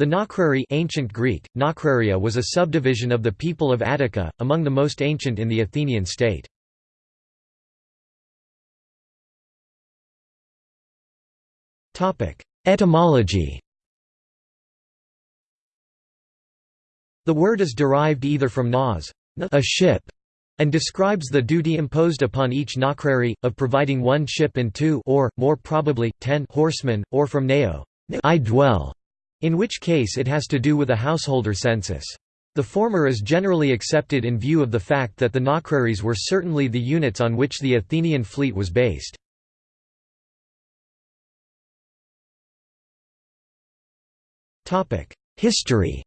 The Naucrary ancient Greek, Naukraria was a subdivision of the people of Attica, among the most ancient in the Athenian state. Etymology The word is derived either from nas, a ship, and describes the duty imposed upon each Naucrary, of providing one ship and two or, more probably, ten horsemen, or from neo, I dwell, in which case it has to do with a householder census. The former is generally accepted in view of the fact that the Naucraries were certainly the units on which the Athenian fleet was based. History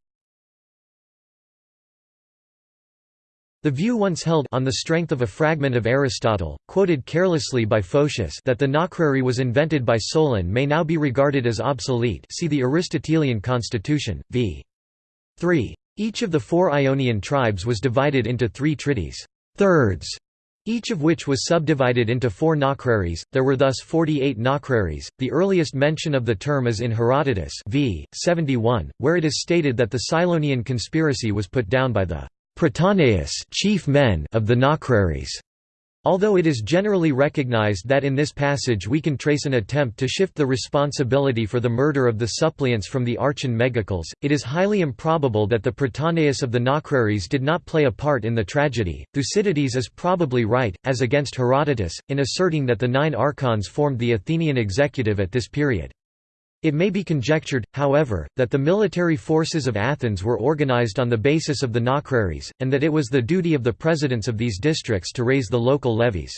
The view once held on the strength of a fragment of Aristotle, quoted carelessly by Photius that the Naucrary was invented by Solon may now be regarded as obsolete see the Aristotelian constitution, v. 3. Each of the four Ionian tribes was divided into three trides thirds", each of which was subdivided into four Naucraries. There were thus 48 Naucraries. The earliest mention of the term is in Herodotus v. 71, where it is stated that the Cylonian conspiracy was put down by the Prytaneus chief men of the Naucraries. Although it is generally recognized that in this passage we can trace an attempt to shift the responsibility for the murder of the suppliants from the Archon Megacles, it is highly improbable that the Prytaneus of the Naucraries did not play a part in the tragedy. Thucydides is probably right, as against Herodotus, in asserting that the nine archons formed the Athenian executive at this period. It may be conjectured, however, that the military forces of Athens were organized on the basis of the Naucraries, and that it was the duty of the presidents of these districts to raise the local levies.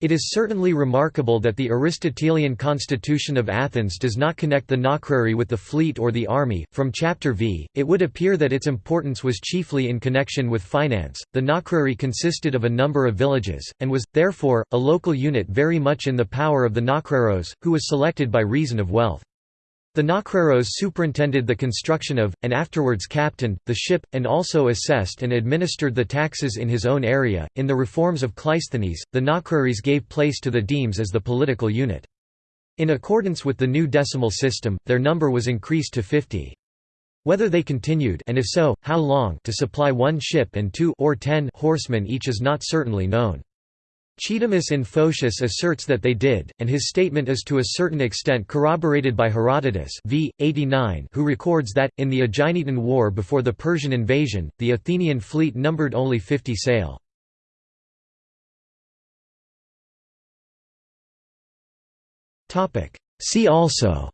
It is certainly remarkable that the Aristotelian constitution of Athens does not connect the Naucrary with the fleet or the army. From Chapter V, it would appear that its importance was chiefly in connection with finance. The Naucrary consisted of a number of villages, and was, therefore, a local unit very much in the power of the Naucraros, who was selected by reason of wealth. The Naucraros superintended the construction of, and afterwards captained, the ship, and also assessed and administered the taxes in his own area. In the reforms of Cleisthenes, the Naucraries gave place to the demes as the political unit. In accordance with the new decimal system, their number was increased to 50. Whether they continued and if so, how long to supply one ship and two or ten horsemen each is not certainly known. Chaedemus in Photius asserts that they did, and his statement is to a certain extent corroborated by Herodotus v. 89 who records that, in the Aeginetan War before the Persian invasion, the Athenian fleet numbered only 50 sail. See also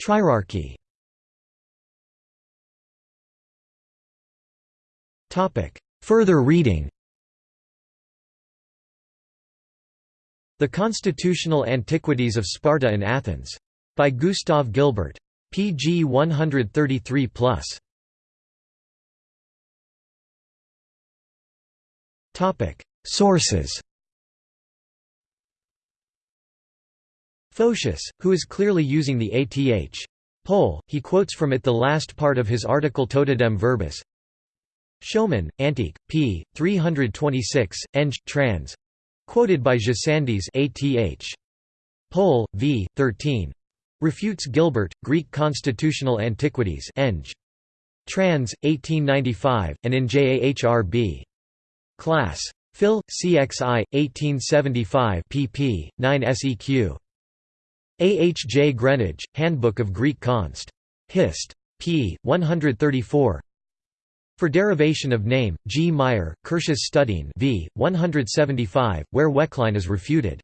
Trierarchy Topic Further reading The Constitutional Antiquities of Sparta and Athens. By Gustav Gilbert. pg 133+. Sources Photius, who is clearly using the ATH. Pole, he quotes from it the last part of his article Totidem Verbis, Schoeman, Antique, p. 326, Eng. trans. Quoted by Gesandis ATH. Pole, v. 13. Refutes Gilbert, Greek Constitutional Antiquities Eng. Trans. 1895, and in JAHRB. Class. Phil, CXI, 1875 pp. 9 seq. A. H. J. Greenidge, Handbook of Greek Const. Hist. p. 134 for derivation of name, G. Meyer, Kirsch's Studien v. 175, where Wecklein is refuted.